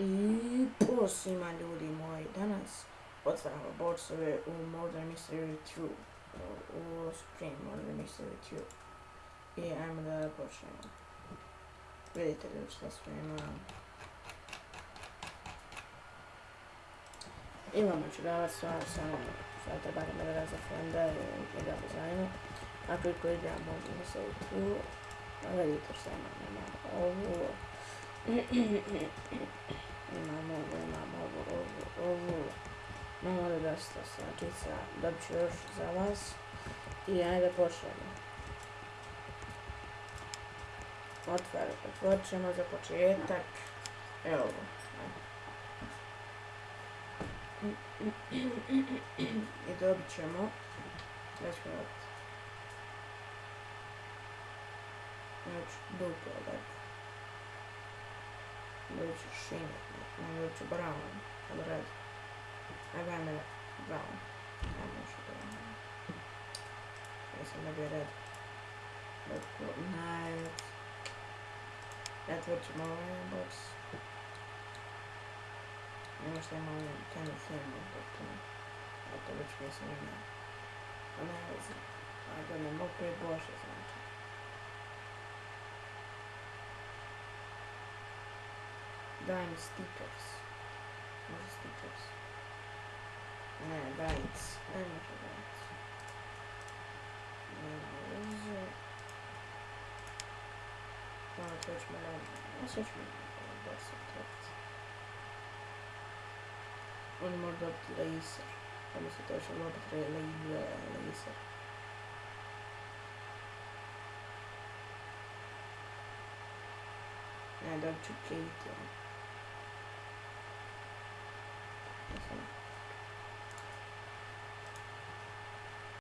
I posima ljudi moji, danas otvaramo boxove u Modern Mystery 2, u u Supreme Modern Mystery 2. I ajmo da počnemo. Vidite ljudi šta spremam. Imamo čudavac, stvarno samo sad treba da me za frenda i da dizajnu. Ako i koji igram Modern Mystery 2, vidite šta imam, imam ovo. imamo ovo, imamo ovo, ovo, ovo. Imamo ovo dosta slačica, dobit ću još za vas. I ajde počnemo. Otvarat, počnemo za početak. Evo ovo. I dobit ćemo. Već mi opet. Znači, duplo, dakle. Лучше Шин, лучше Браун. Образ. Обамер Браун. Там еще Браун. Если набирать. Night. That was my box. Потому что я мало тянет фильм, поэтому это очень сильно. Она, она, она, она, она, Dynasty Tops. Dynasty Tops. Ne, Dynasty. Ne może Dynasty. Dobrze. No, to już mamy. No, coś mamy. Bardzo trakcji. On może laser. Tam się też może laser. and I've tricked them.